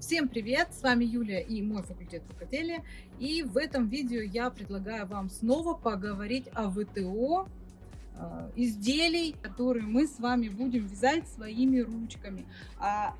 Всем привет! С вами Юлия и мой факультет рукоделия. И в этом видео я предлагаю вам снова поговорить о ВТО э, изделий, которые мы с вами будем вязать своими ручками. А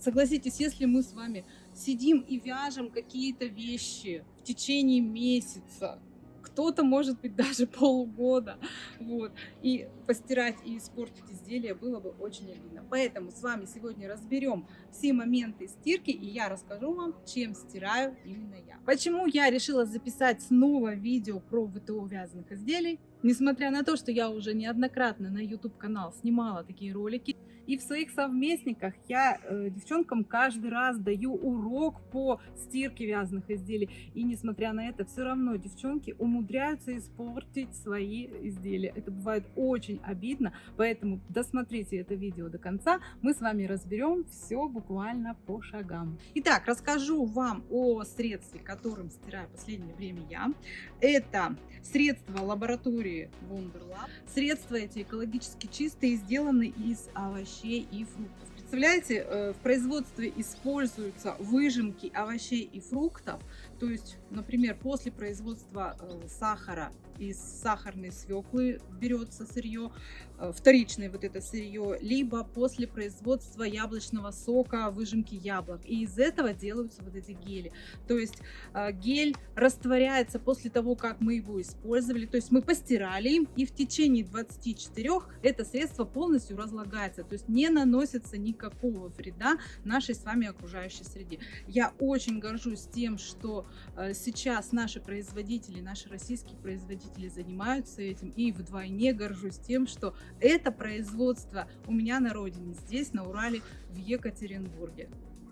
согласитесь, если мы с вами сидим и вяжем какие-то вещи в течение месяца, кто-то, может быть, даже полгода. Вот. И постирать и испортить изделие было бы очень обидно. Поэтому с вами сегодня разберем все моменты стирки, и я расскажу вам, чем стираю именно я. Почему я решила записать снова видео про ВТО вязаных изделий? Несмотря на то, что я уже неоднократно на YouTube канал снимала такие ролики, и в своих совместниках я э, девчонкам каждый раз даю урок по стирке вязаных изделий. И несмотря на это, все равно девчонки умудряются испортить свои изделия. Это бывает очень обидно, поэтому досмотрите это видео до конца. Мы с вами разберем все буквально по шагам. Итак, расскажу вам о средстве, которым стираю в последнее время я. Это средство лаборатории Wonderlab. Средства эти экологически чистые, сделаны из овощей овощей и фруктов. Представляете, э, в производстве используются выжимки овощей и фруктов, то есть, например, после производства э, сахара из сахарной свеклы берется сырье, э, вторичное вот это сырье, либо после производства яблочного сока, выжимки яблок. И из этого делаются вот эти гели. То есть э, гель растворяется после того, как мы его использовали. То есть мы постирали им, и в течение 24 это средство полностью разлагается. То есть не наносится никакого вреда нашей с вами окружающей среде. Я очень горжусь тем, что э, сейчас наши производители, наши российские производители производители занимаются этим. И вдвойне горжусь тем, что это производство у меня на родине, здесь, на Урале, в Екатеринбурге.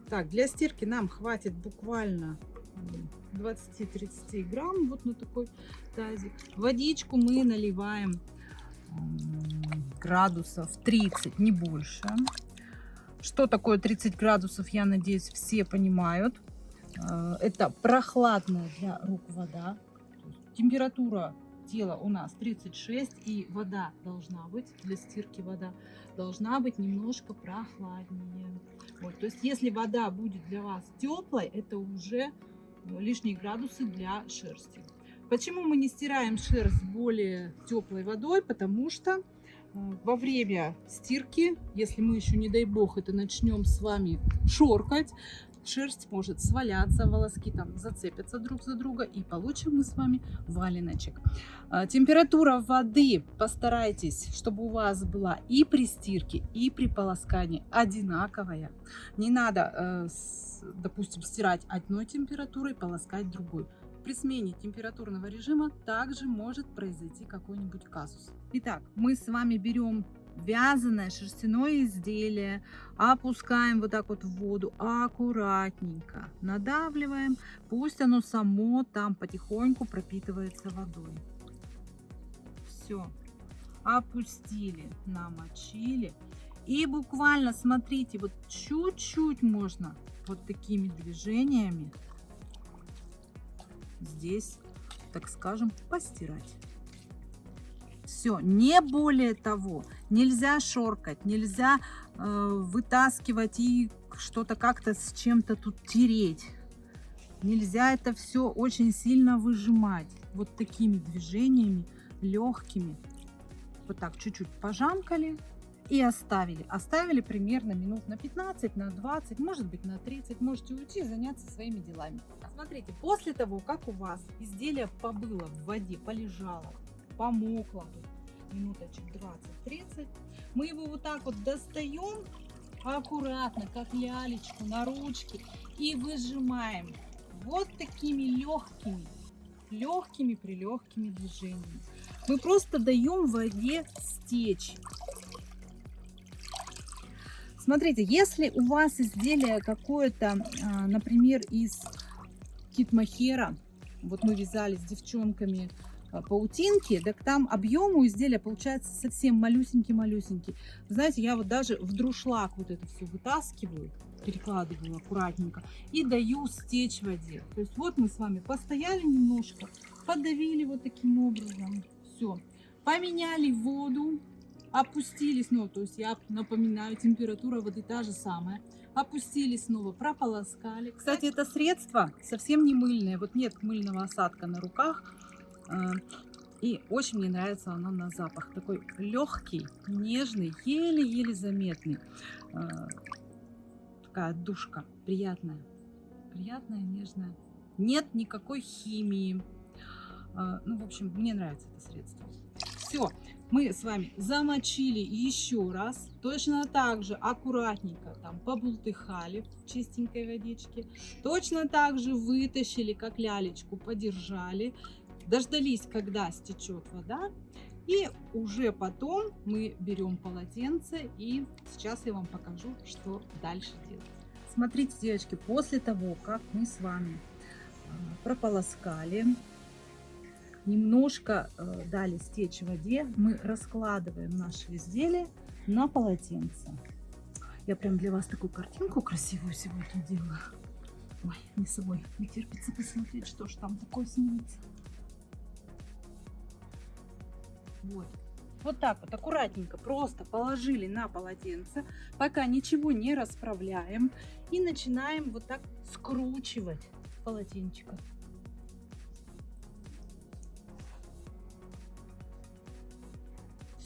Так, для стирки нам хватит буквально 20-30 грамм вот на такой тазик. Водичку мы наливаем градусов 30, не больше. Что такое 30 градусов, я надеюсь, все понимают. Э, это прохладная для рук вода. Температура тело у нас 36 и вода должна быть, для стирки вода должна быть немножко прохладнее. Вот, то есть если вода будет для вас теплой, это уже ну, лишние градусы для шерсти. Почему мы не стираем шерсть более теплой водой? Потому что во время стирки, если мы еще, не дай бог, это начнем с вами шоркать, шерсть может сваляться, волоски там зацепятся друг за друга и получим мы с вами валеночек. А, температура воды постарайтесь, чтобы у вас была и при стирке, и при полоскании одинаковая. Не надо, э, допустим, стирать одной температурой, полоскать другой. При смене температурного режима также может произойти какой-нибудь казус. Итак, мы с вами берем вязаное шерстяное изделие опускаем вот так вот в воду аккуратненько надавливаем пусть оно само там потихоньку пропитывается водой. Все опустили намочили. И буквально смотрите вот чуть-чуть можно вот такими движениями здесь так скажем постирать все, не более того. Нельзя шоркать, нельзя э, вытаскивать и что-то как-то с чем-то тут тереть. Нельзя это все очень сильно выжимать. Вот такими движениями, легкими. Вот так чуть-чуть пожамкали и оставили. Оставили примерно минут на 15, на 20, может быть на 30. Можете уйти заняться своими делами. Смотрите, после того, как у вас изделие побыло в воде, полежало, помокло минуточек 20-30. Мы его вот так вот достаем аккуратно, как лялечку на ручке и выжимаем вот такими легкими, легкими прилегкими движениями. Мы просто даем воде стечь. Смотрите, если у вас изделие какое-то, а, например, из китмахера, вот мы вязали с девчонками Э, паутинки, так там объем у изделия получается совсем малюсенький-малюсенький. Знаете, я вот даже в друшлаг вот это все вытаскиваю, перекладываю аккуратненько и даю стечь воде. То есть вот мы с вами постояли немножко, подавили вот таким образом. Все. Поменяли воду, опустили снова, то есть я напоминаю, температура воды та же самая, опустили снова, прополоскали. Кстати, это средство совсем не мыльное, вот нет мыльного осадка на руках, э, и очень мне нравится оно на запах, такой легкий, нежный, еле-еле заметный, э, такая душка, приятная, приятная, нежная, нет никакой химии, э, ну, в общем, мне нравится это средство. Все, мы с вами замочили еще раз. Точно так же аккуратненько там побултыхали в чистенькой водичке. Точно так же вытащили, как лялечку, подержали. Дождались, когда стечет вода. И уже потом мы берем полотенце и сейчас я вам покажу, что дальше делать. Смотрите, девочки, после того, как мы с вами а, прополоскали немножко э, дали стечь в воде, мы раскладываем наше изделие на полотенце. Я прям для вас такую картинку красивую сегодня делаю. Ой, не собой, не терпится посмотреть, что ж там такое снимется. Вот. Вот так вот аккуратненько просто положили на полотенце, пока ничего не расправляем. И начинаем вот так скручивать полотенчика.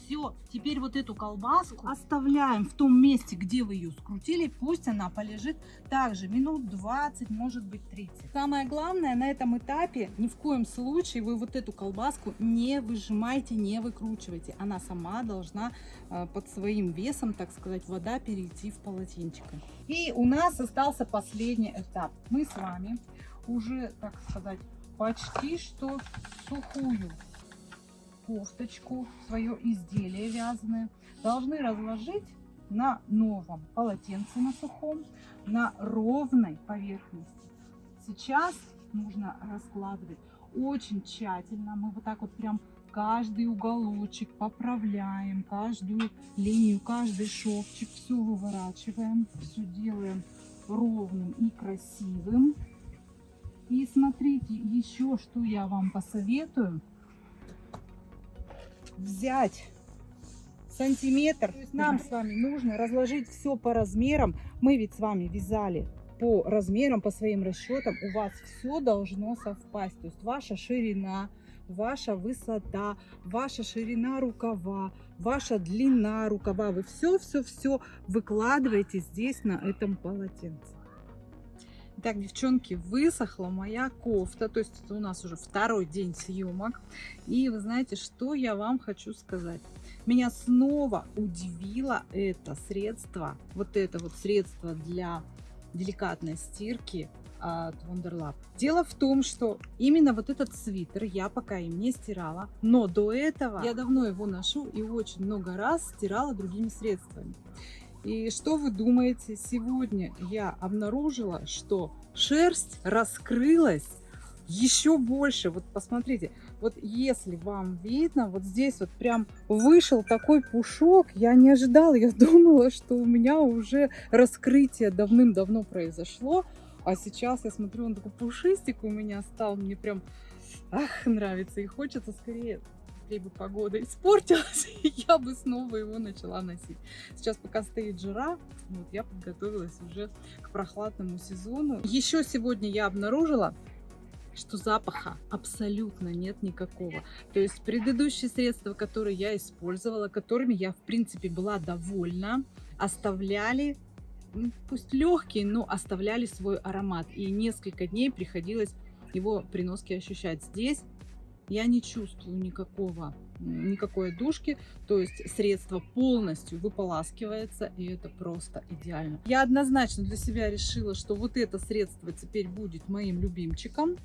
Все, теперь вот эту колбаску оставляем в том месте, где вы ее скрутили. Пусть она полежит также минут 20, может быть 30. Самое главное на этом этапе, ни в коем случае вы вот эту колбаску не выжимайте, не выкручивайте. Она сама должна э, под своим весом, так сказать, вода перейти в полотенчико. И у нас остался последний этап. Мы с вами уже, так сказать, почти что сухую кофточку, свое изделие вязаное, должны разложить на новом полотенце на сухом, на ровной поверхности. Сейчас нужно раскладывать очень тщательно. Мы вот так вот прям каждый уголочек поправляем, каждую линию, каждый шовчик, все выворачиваем, все делаем ровным и красивым. И смотрите, еще что я вам посоветую – взять сантиметр. То есть нам с вами нужно разложить все по размерам. Мы ведь с вами вязали по размерам, по своим расчетам. У вас все должно совпасть. То есть ваша ширина, ваша высота, ваша ширина рукава, ваша длина рукава. Вы все-все-все выкладываете здесь на этом полотенце. Так, девчонки, высохла моя кофта. То есть это у нас уже второй день съемок. И вы знаете, что я вам хочу сказать. Меня снова удивило это средство. Вот это вот средство для деликатной стирки от Wonderlab. Дело в том, что именно вот этот свитер я пока им не стирала, но до этого я давно его ношу и очень много раз стирала другими средствами. И что вы думаете, сегодня я обнаружила, что шерсть раскрылась еще больше. Вот посмотрите, вот если вам видно, вот здесь вот прям вышел такой пушок, я не ожидала, я думала, что у меня уже раскрытие давным-давно произошло, а сейчас я смотрю, он такой пушистик у меня стал, мне прям, ах, нравится, и хочется скорее быстрее бы погода испортилась, я бы снова его начала носить. Сейчас пока стоит жара, вот я подготовилась уже к прохладному сезону. Еще сегодня я обнаружила, что запаха абсолютно нет никакого. То есть предыдущие средства, которые я использовала, которыми я в принципе была довольна, оставляли пусть легкие, но оставляли свой аромат. И несколько дней приходилось его при носке ощущать. Здесь я не чувствую никакого, никакой душки, то есть средство полностью выполаскивается, и это просто идеально. Я однозначно для себя решила, что вот это средство теперь будет моим любимчиком,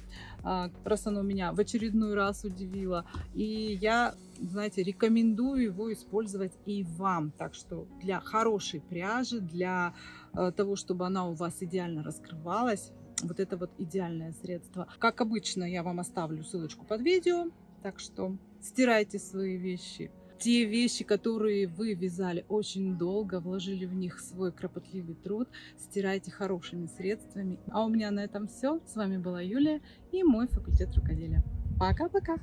а, раз оно меня в очередной раз удивило, и я, знаете, рекомендую его использовать и вам, так что для хорошей пряжи, для э, того, чтобы она у вас идеально раскрывалась, вот это вот идеальное средство. Как обычно, я вам оставлю ссылочку под видео, так что стирайте свои вещи. Те вещи, которые вы вязали очень долго, вложили в них свой кропотливый труд, стирайте хорошими средствами. А у меня на этом все. С вами была Юлия и мой факультет рукоделия. Пока-пока!